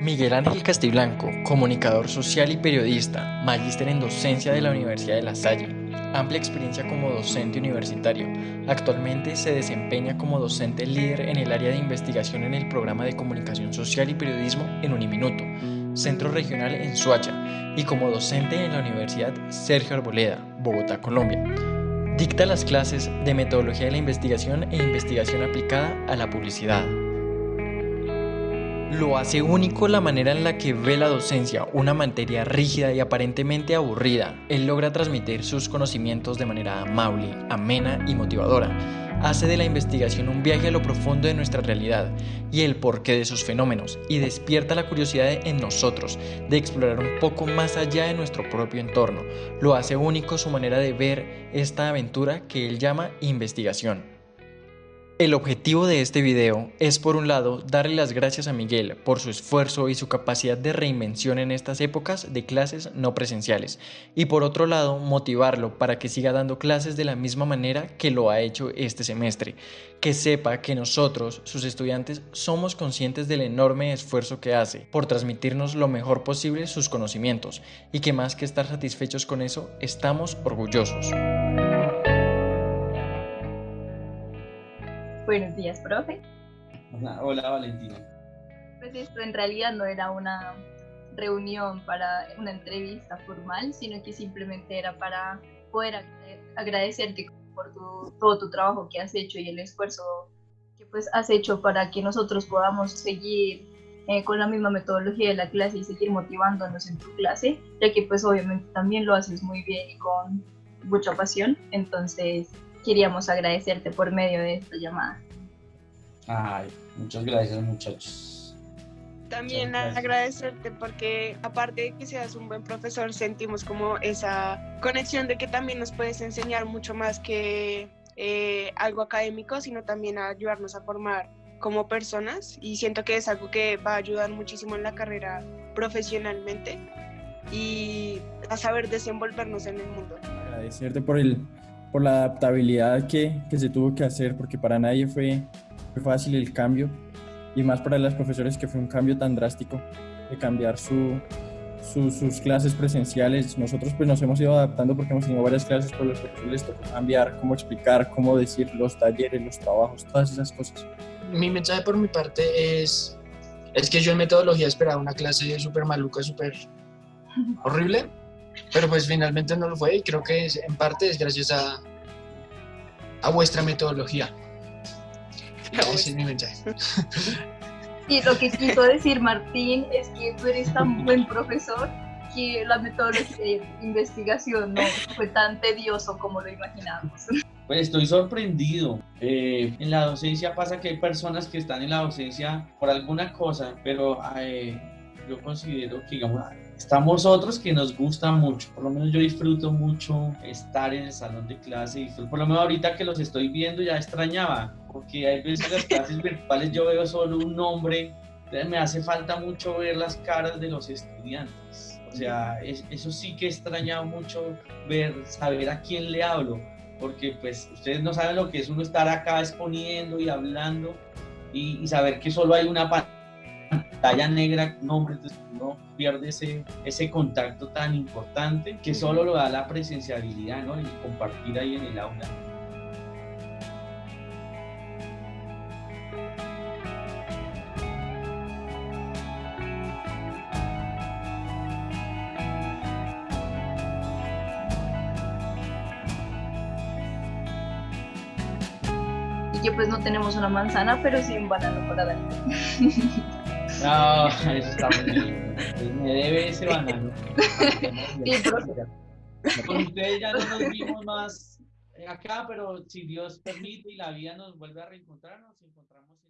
Miguel Ángel Castiblanco, comunicador social y periodista, magíster en docencia de la Universidad de La Salle, amplia experiencia como docente universitario. Actualmente se desempeña como docente líder en el área de investigación en el programa de comunicación social y periodismo en Uniminuto, centro regional en Suacha, y como docente en la Universidad Sergio Arboleda, Bogotá, Colombia. Dicta las clases de metodología de la investigación e investigación aplicada a la publicidad. Lo hace único la manera en la que ve la docencia, una materia rígida y aparentemente aburrida. Él logra transmitir sus conocimientos de manera amable, amena y motivadora. Hace de la investigación un viaje a lo profundo de nuestra realidad y el porqué de sus fenómenos y despierta la curiosidad en nosotros de explorar un poco más allá de nuestro propio entorno. Lo hace único su manera de ver esta aventura que él llama investigación. El objetivo de este video es por un lado darle las gracias a Miguel por su esfuerzo y su capacidad de reinvención en estas épocas de clases no presenciales y por otro lado motivarlo para que siga dando clases de la misma manera que lo ha hecho este semestre, que sepa que nosotros, sus estudiantes, somos conscientes del enorme esfuerzo que hace por transmitirnos lo mejor posible sus conocimientos y que más que estar satisfechos con eso, estamos orgullosos. Buenos días, profe. Hola, Valentina. Pues esto en realidad no era una reunión para una entrevista formal, sino que simplemente era para poder agradecerte por todo tu trabajo que has hecho y el esfuerzo que pues has hecho para que nosotros podamos seguir eh, con la misma metodología de la clase y seguir motivándonos en tu clase, ya que pues obviamente también lo haces muy bien y con mucha pasión. Entonces, queríamos agradecerte por medio de esta llamada. Ay, muchas gracias muchachos. También agradecerte porque aparte de que seas un buen profesor, sentimos como esa conexión de que también nos puedes enseñar mucho más que eh, algo académico, sino también a ayudarnos a formar como personas y siento que es algo que va a ayudar muchísimo en la carrera profesionalmente y a saber desenvolvernos en el mundo. Agradecerte por el por la adaptabilidad que, que, se tuvo que hacer, porque para nadie fue, fue, fácil el cambio, y más para las profesores que fue un cambio tan drástico de cambiar su, sus clases presenciales. Nosotros pues nos hemos ido adaptando porque hemos tenido varias clases, por las que les tocó cambiar, cómo explicar, cómo decir los talleres, los trabajos, todas esas cosas. Mi mensaje por mi parte es, es que yo en metodología esperaba una clase súper maluca, súper horrible, pero pues finalmente no lo fue y creo que en parte es gracias a, a vuestra metodología. Ese es mi mensaje. Y lo que quiso decir Martín es que tú eres tan buen profesor que la metodología de investigación no fue tan tedioso como lo imaginábamos. Pues estoy sorprendido. Eh, en la docencia pasa que hay personas que están en la docencia por alguna cosa, pero eh, yo considero que, digamos, estamos otros que nos gusta mucho, por lo menos yo disfruto mucho estar en el salón de clase, por lo menos ahorita que los estoy viendo ya extrañaba, porque hay veces en las clases virtuales yo veo solo un nombre, me hace falta mucho ver las caras de los estudiantes, o sea, eso sí que extraña mucho ver, saber a quién le hablo, porque pues ustedes no saben lo que es uno estar acá exponiendo y hablando y, y saber que solo hay una pantalla talla negra, nombre, entonces uno pierde ese, ese contacto tan importante que solo lo da la presenciabilidad, ¿no? Y compartir ahí en el aula. y que pues no tenemos una manzana, pero sí un banano para dar. No, eso está muy bien. Me debe ese banano. Con ustedes ya no nos vimos más acá, pero si Dios permite y la vida nos vuelve a reencontrar, nos encontramos en